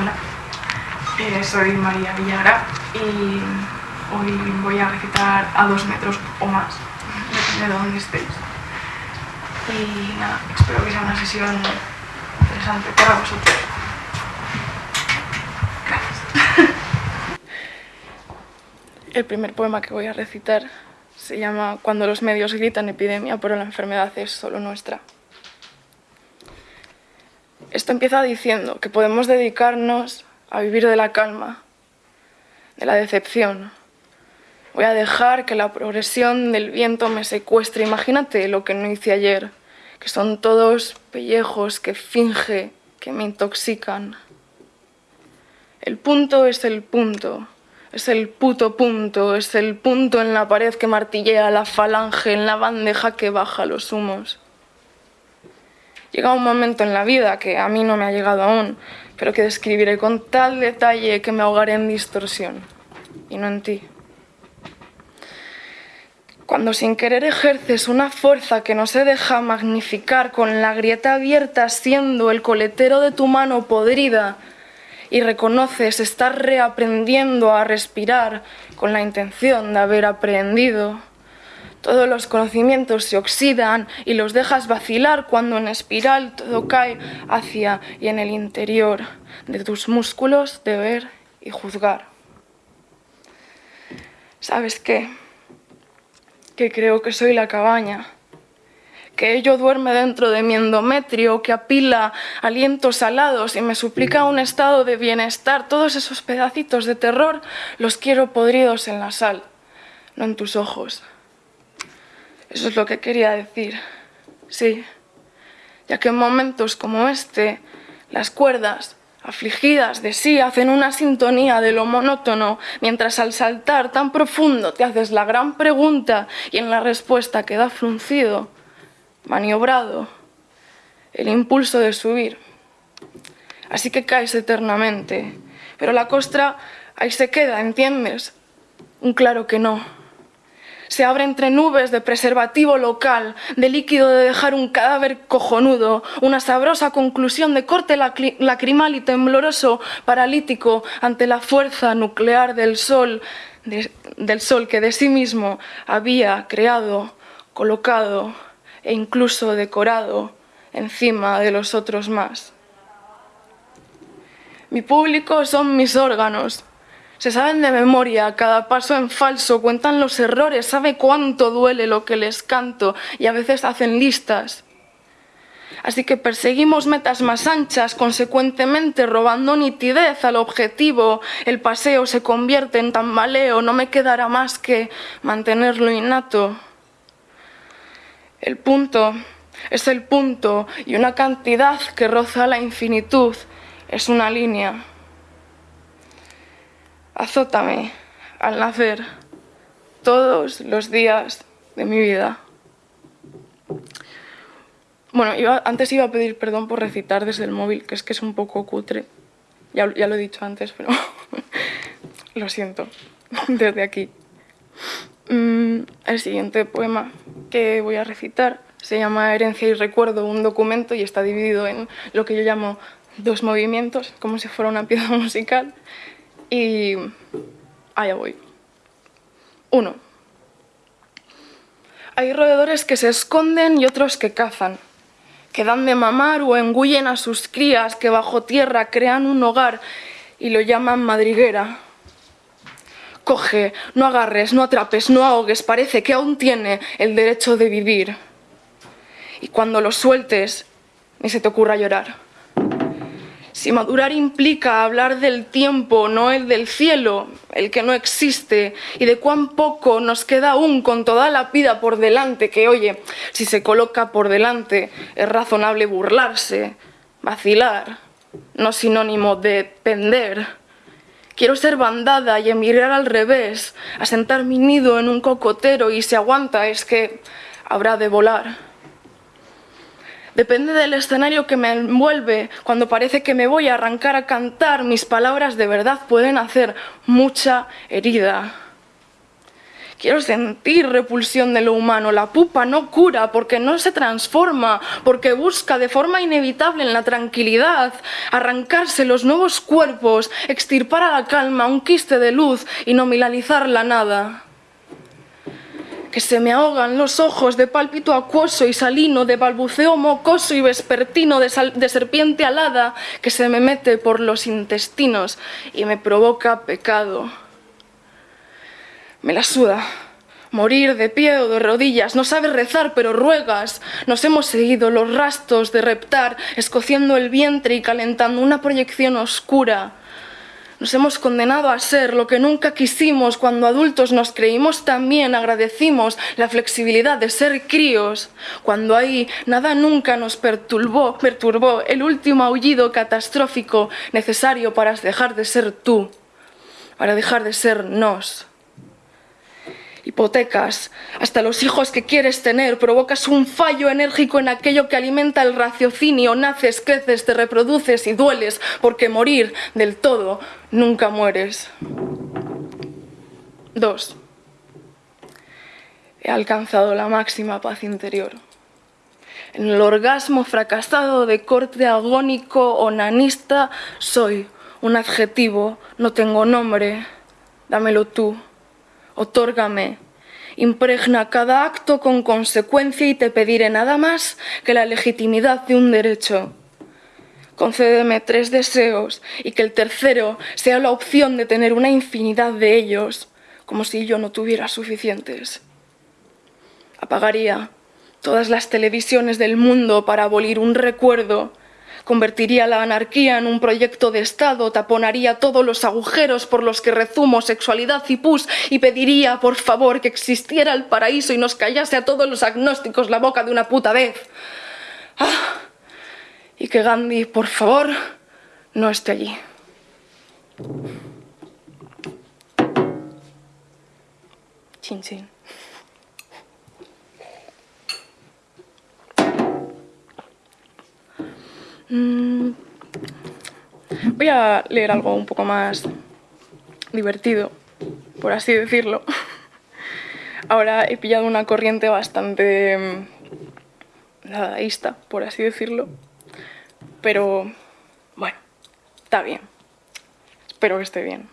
Hola, eh, soy María Villagra y hoy voy a recitar a dos metros o más, depende de dónde estéis. Y nada, espero que sea una sesión interesante para vosotros. Gracias. El primer poema que voy a recitar se llama Cuando los medios gritan epidemia, pero la enfermedad es solo nuestra. Esto empieza diciendo que podemos dedicarnos a vivir de la calma, de la decepción. Voy a dejar que la progresión del viento me secuestre. Imagínate lo que no hice ayer, que son todos pellejos que finge que me intoxican. El punto es el punto, es el puto punto, es el punto en la pared que martillea la falange, en la bandeja que baja los humos. Llega un momento en la vida que a mí no me ha llegado aún, pero que describiré con tal detalle que me ahogaré en distorsión, y no en ti. Cuando sin querer ejerces una fuerza que no se deja magnificar con la grieta abierta siendo el coletero de tu mano podrida y reconoces estar reaprendiendo a respirar con la intención de haber aprendido, todos los conocimientos se oxidan y los dejas vacilar cuando en espiral todo cae hacia y en el interior de tus músculos de ver y juzgar. ¿Sabes qué? Que creo que soy la cabaña, que ello duerme dentro de mi endometrio, que apila alientos alados y me suplica un estado de bienestar. Todos esos pedacitos de terror los quiero podridos en la sal, no en tus ojos. Eso es lo que quería decir, sí, ya que en momentos como este, las cuerdas, afligidas de sí, hacen una sintonía de lo monótono, mientras al saltar tan profundo te haces la gran pregunta y en la respuesta queda fruncido, maniobrado, el impulso de subir. Así que caes eternamente, pero la costra ahí se queda, ¿entiendes? Un claro que no se abre entre nubes de preservativo local, de líquido de dejar un cadáver cojonudo, una sabrosa conclusión de corte lacrimal y tembloroso, paralítico ante la fuerza nuclear del sol, del sol que de sí mismo había creado, colocado e incluso decorado encima de los otros más. Mi público son mis órganos, se saben de memoria, cada paso en falso, cuentan los errores, sabe cuánto duele lo que les canto y a veces hacen listas. Así que perseguimos metas más anchas, consecuentemente robando nitidez al objetivo. El paseo se convierte en tambaleo, no me quedará más que mantenerlo innato. El punto es el punto y una cantidad que roza la infinitud es una línea azótame al nacer todos los días de mi vida. Bueno, antes iba a pedir perdón por recitar desde el móvil, que es que es un poco cutre. Ya, ya lo he dicho antes, pero lo siento desde aquí. Mm, el siguiente poema que voy a recitar se llama Herencia y Recuerdo, un documento, y está dividido en lo que yo llamo dos movimientos, como si fuera una pieza musical. Y allá voy. Uno. Hay roedores que se esconden y otros que cazan, que dan de mamar o engullen a sus crías que bajo tierra crean un hogar y lo llaman madriguera. Coge, no agarres, no atrapes, no ahogues, parece que aún tiene el derecho de vivir. Y cuando lo sueltes, ni se te ocurra llorar. Si madurar implica hablar del tiempo, no el del cielo, el que no existe, y de cuán poco nos queda aún con toda la vida por delante, que oye, si se coloca por delante, es razonable burlarse, vacilar, no sinónimo de pender. Quiero ser bandada y emigrar al revés, asentar mi nido en un cocotero y si aguanta es que habrá de volar. Depende del escenario que me envuelve, cuando parece que me voy a arrancar a cantar, mis palabras de verdad pueden hacer mucha herida. Quiero sentir repulsión de lo humano. La pupa no cura porque no se transforma, porque busca de forma inevitable en la tranquilidad arrancarse los nuevos cuerpos, extirpar a la calma un quiste de luz y nominalizar la nada que se me ahogan los ojos de pálpito acuoso y salino, de balbuceo mocoso y vespertino, de, de, serpiente alada, que se me mete por los intestinos y me provoca pecado. Me la suda. Morir de pie o de rodillas, no sabes rezar, pero ruegas. Nos hemos seguido los rastros de reptar, escociendo el vientre y calentando una proyección oscura nos hemos condenado a ser lo que nunca quisimos cuando adultos nos creímos también, agradecimos la flexibilidad de ser críos, cuando ahí nada nunca nos perturbó, el último aullido catastrófico necesario para dejar de ser tú, para dejar de ser nos hipotecas, hasta los hijos que quieres tener, provocas un fallo enérgico en aquello que alimenta el raciocinio, naces, creces, te reproduces y dueles, porque morir del todo nunca mueres. 2. He alcanzado la máxima paz interior. En el orgasmo fracasado de corte agónico o nanista soy un adjetivo, no tengo nombre, dámelo tú otórgame. Impregna cada acto con consecuencia y te pediré nada más que la legitimidad de un derecho. Concédeme tres deseos y que el tercero sea la opción de tener una infinidad de ellos, como si yo no tuviera suficientes. Apagaría todas las televisiones del mundo para abolir un recuerdo Convertiría la anarquía en un proyecto de Estado, taponaría todos los agujeros por los que rezumo sexualidad y pus y pediría, por favor, que existiera el paraíso y nos callase a todos los agnósticos la boca de una puta vez. Ah, y que Gandhi, por favor, no esté allí. Chin, chin. Mm. Voy a leer algo un poco más divertido, por así decirlo. Ahora he pillado una corriente bastante mm, dadaísta, por así decirlo. Pero, bueno, está bien. Espero que esté bien.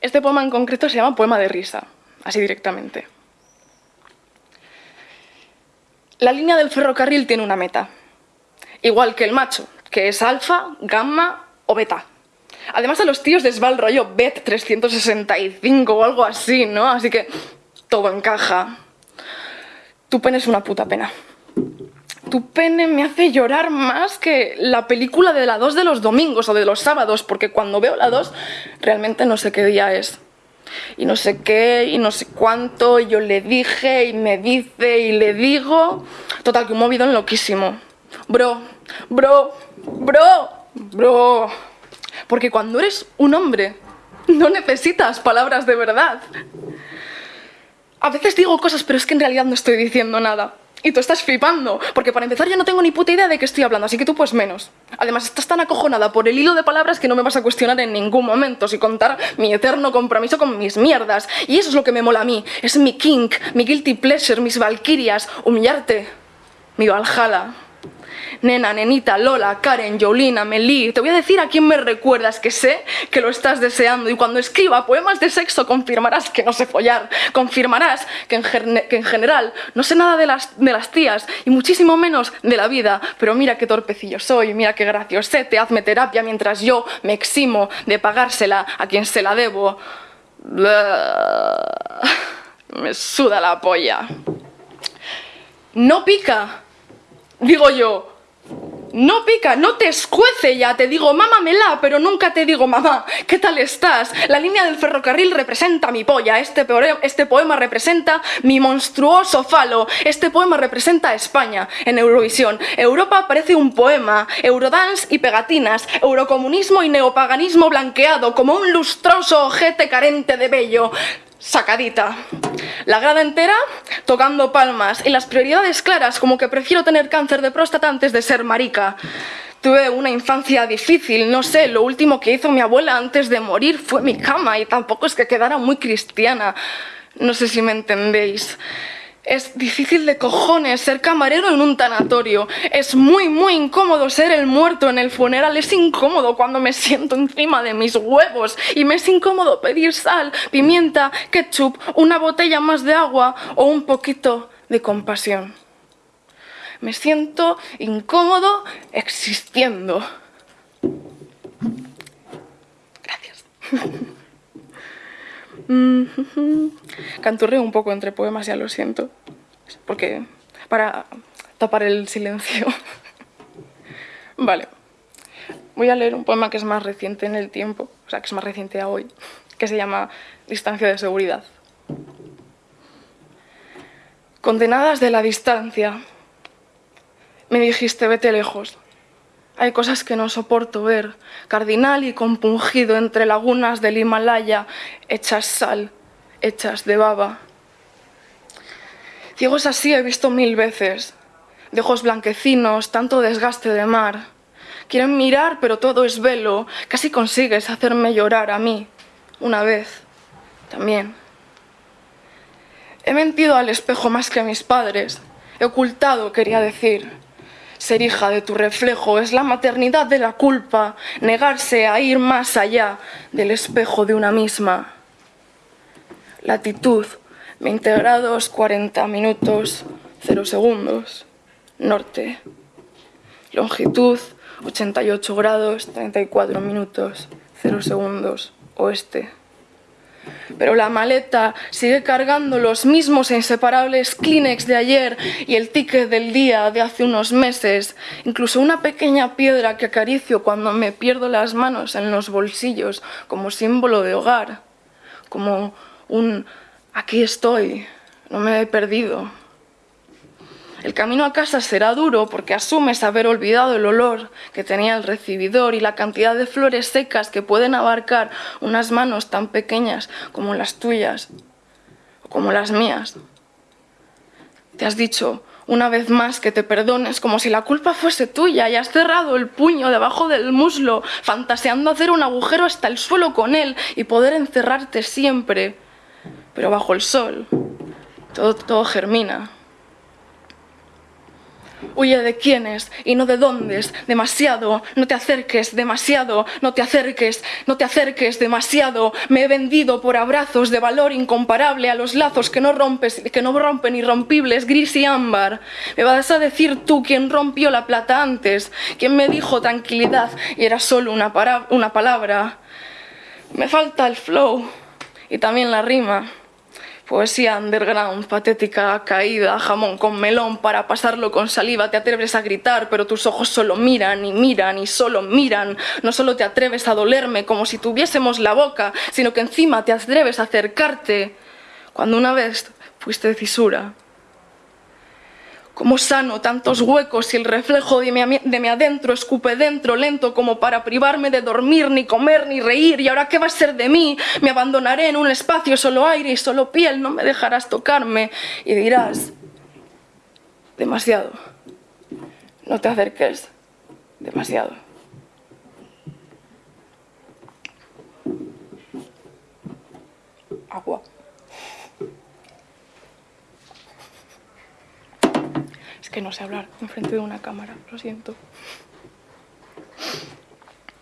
Este poema en concreto se llama Poema de risa, así directamente. La línea del ferrocarril tiene una meta igual que el macho, que es alfa, gamma o beta. Además a los tíos les va BET 365 o algo así, ¿no? Así que todo encaja. Tu pene es una puta pena. Tu pene me hace llorar más que la película de la 2 de los domingos o de los sábados, porque cuando veo la 2 realmente no sé qué día es. Y no sé qué, y no sé cuánto, y yo le dije, y me dice, y le digo... Total, que un movido loquísimo. Bro, bro, bro, bro. Porque cuando eres un hombre, no necesitas palabras de verdad. A veces digo cosas, pero es que en realidad no estoy diciendo nada. Y tú estás flipando, porque para empezar yo no tengo ni puta idea de qué estoy hablando, así que tú pues menos. Además estás tan acojonada por el hilo de palabras que no me vas a cuestionar en ningún momento, si contar mi eterno compromiso con mis mierdas. Y eso es lo que me mola a mí, es mi kink, mi guilty pleasure, mis valquirias, humillarte, mi valhalla. Nena, nenita, Lola, Karen, Jolina, Meli, te voy a decir a quién me recuerdas, que sé que lo estás deseando y cuando escriba poemas de sexo confirmarás que no sé follar, confirmarás que en, que en general no sé nada de las, de las tías y muchísimo menos de la vida, pero mira qué torpecillo soy, mira qué graciosete, hazme terapia mientras yo me eximo de pagársela a quien se la debo. Me suda la polla. No pica, digo yo, no pica, no te escuece ya, te digo mámamela, pero nunca te digo mamá, ¿qué tal estás? La línea del ferrocarril representa mi polla, este, este poema representa mi monstruoso falo, este poema representa a España en Eurovisión. Europa parece un poema, Eurodance y pegatinas, eurocomunismo y neopaganismo blanqueado, como un lustroso ojete carente de vello sacadita. La grada entera tocando palmas y las prioridades claras como que prefiero tener cáncer de próstata antes de ser marica. Tuve una infancia difícil, no sé, lo último que hizo mi abuela antes de morir fue mi cama y tampoco es que quedara muy cristiana. No sé si me entendéis. Es difícil de cojones ser camarero en un tanatorio. Es muy, muy incómodo ser el muerto en el funeral. Es incómodo cuando me siento encima de mis huevos. Y me es incómodo pedir sal, pimienta, ketchup, una botella más de agua o un poquito de compasión. Me siento incómodo existiendo. Gracias. Canturreo un poco entre poemas, ya lo siento. Porque para tapar el silencio. vale. Voy a leer un poema que es más reciente en el tiempo, o sea, que es más reciente a hoy, que se llama Distancia de seguridad. Condenadas de la distancia, me dijiste vete lejos. Hay cosas que no soporto ver, cardinal y compungido entre lagunas del Himalaya, hechas sal, hechas de baba. Ciegos así he visto mil veces, de ojos blanquecinos, tanto desgaste de mar. Quieren mirar, pero todo es velo, casi consigues hacerme llorar a mí, una vez, también. He mentido al espejo más que a mis padres, he ocultado, quería decir, ser hija de tu reflejo es la maternidad de la culpa, negarse a ir más allá del espejo de una misma. Latitud, 20 grados, 40 minutos, 0 segundos. Norte. Longitud, 88 grados, 34 minutos, 0 segundos. Oeste pero la maleta sigue cargando los mismos e inseparables Kleenex de ayer y el ticket del día de hace unos meses, incluso una pequeña piedra que acaricio cuando me pierdo las manos en los bolsillos como símbolo de hogar, como un aquí estoy, no me he perdido. El camino a casa será duro porque asumes haber olvidado el olor que tenía el recibidor y la cantidad de flores secas que pueden abarcar unas manos tan pequeñas como las tuyas o como las mías. Te has dicho una vez más que te perdones como si la culpa fuese tuya y has cerrado el puño debajo del muslo fantaseando hacer un agujero hasta el suelo con él y poder encerrarte siempre, pero bajo el sol. Todo, todo germina. Huye de quiénes y no de dóndes, demasiado, no te acerques, demasiado, no te acerques, no te acerques, demasiado. Me he vendido por abrazos de valor incomparable a los lazos que no, rompes, que no rompen irrompibles, gris y ámbar. Me vas a decir tú quién rompió la plata antes, quién me dijo tranquilidad y era solo una, una palabra. Me falta el flow y también la rima. Poesía underground, patética, caída, jamón con melón para pasarlo con saliva. Te atreves a gritar, pero tus ojos solo miran y miran y solo miran. No solo te atreves a dolerme como si tuviésemos la boca, sino que encima te atreves a acercarte cuando una vez fuiste cisura. Cómo sano tantos huecos y el reflejo de mi, adentro escupe dentro, lento como para privarme de dormir, ni comer, ni reír. ¿Y ahora qué va a ser de mí? Me abandonaré en un espacio solo aire y solo piel, no me dejarás tocarme. Y dirás, demasiado, no te acerques, demasiado. Agua. Que no sé hablar enfrente de una cámara, lo siento.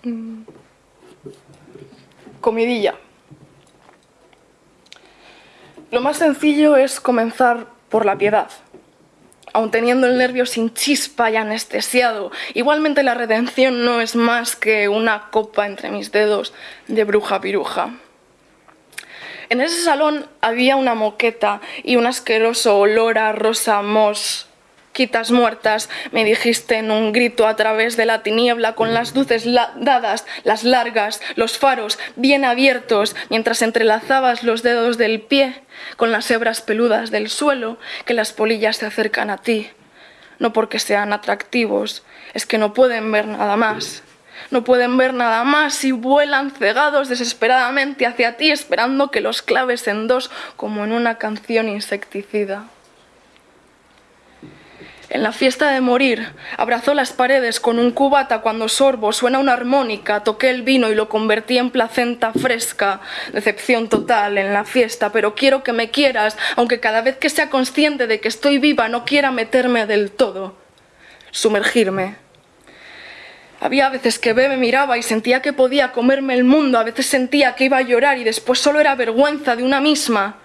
Mm. Comidilla. Lo más sencillo es comenzar por la piedad. Aun teniendo el nervio sin chispa y anestesiado, igualmente la redención no es más que una copa entre mis dedos de bruja piruja. En ese salón había una moqueta y un asqueroso olor a rosa mos muertas, me dijiste en un grito a través de la tiniebla con las luces dadas, las largas, los faros bien abiertos, mientras entrelazabas los dedos del pie con las hebras peludas del suelo, que las polillas se acercan a ti. No porque sean atractivos, es que no pueden ver nada más. No pueden ver nada más y vuelan cegados desesperadamente hacia ti esperando que los claves en dos como en una canción insecticida. En la fiesta de morir, abrazó las paredes con un cubata cuando sorbo, suena una armónica, toqué el vino y lo convertí en placenta fresca. Decepción total en la fiesta, pero quiero que me quieras, aunque cada vez que sea consciente de que estoy viva no quiera meterme del todo. Sumergirme. Había veces que B me miraba y sentía que podía comerme el mundo, a veces sentía que iba a llorar y después solo era vergüenza de una misma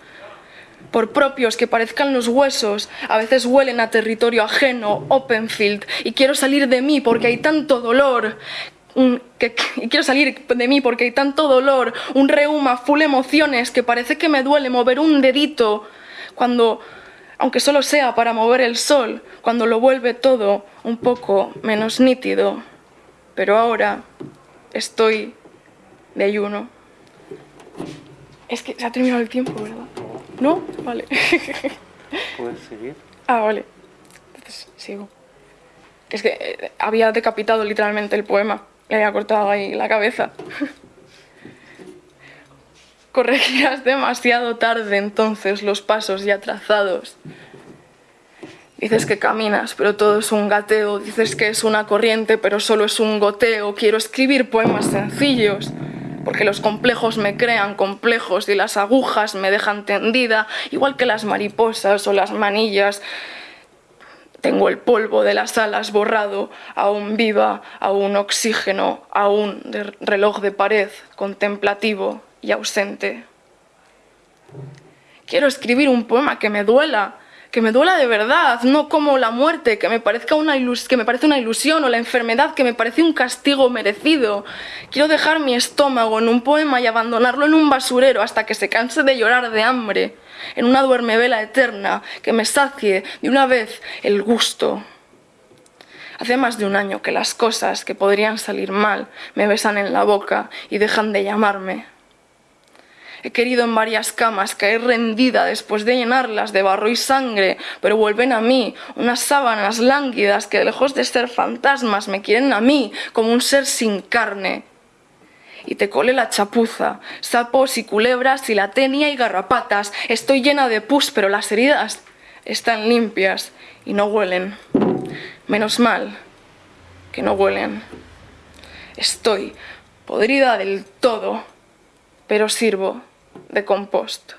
por propios que parezcan los huesos, a veces huelen a territorio ajeno, Openfield, y quiero salir de mí porque hay tanto dolor, y quiero salir de mí porque hay tanto dolor, un reuma full emociones que parece que me duele mover un dedito cuando, aunque solo sea para mover el sol, cuando lo vuelve todo un poco menos nítido. Pero ahora estoy de ayuno. Es que se ha terminado el tiempo, ¿verdad? ¿No? Vale. ¿Puedes seguir? Ah, vale. Entonces sigo. Es que eh, había decapitado literalmente el poema. Le había cortado ahí la cabeza. Corregirás demasiado tarde entonces los pasos ya trazados. Dices que caminas, pero todo es un gateo. Dices que es una corriente, pero solo es un goteo. Quiero escribir poemas sencillos porque los complejos me crean complejos y las agujas me dejan tendida, igual que las mariposas o las manillas. Tengo el polvo de las alas borrado, aún viva, aún oxígeno, aún de reloj de pared, contemplativo y ausente. Quiero escribir un poema que me duela, que me duela de verdad, no como la muerte, que me, parezca una que me parece una ilusión, o la enfermedad, que me parece un castigo merecido. Quiero dejar mi estómago en un poema y abandonarlo en un basurero hasta que se canse de llorar de hambre, en una duermevela eterna que me sacie de una vez el gusto. Hace más de un año que las cosas que podrían salir mal me besan en la boca y dejan de llamarme. He querido en varias camas caer rendida después de llenarlas de barro y sangre, pero vuelven a mí unas sábanas lánguidas que lejos de ser fantasmas me quieren a mí como un ser sin carne. Y te cole la chapuza, sapos y culebras y la tenia y garrapatas. Estoy llena de pus, pero las heridas están limpias y no huelen. Menos mal que no huelen. Estoy podrida del todo, pero sirvo de compost.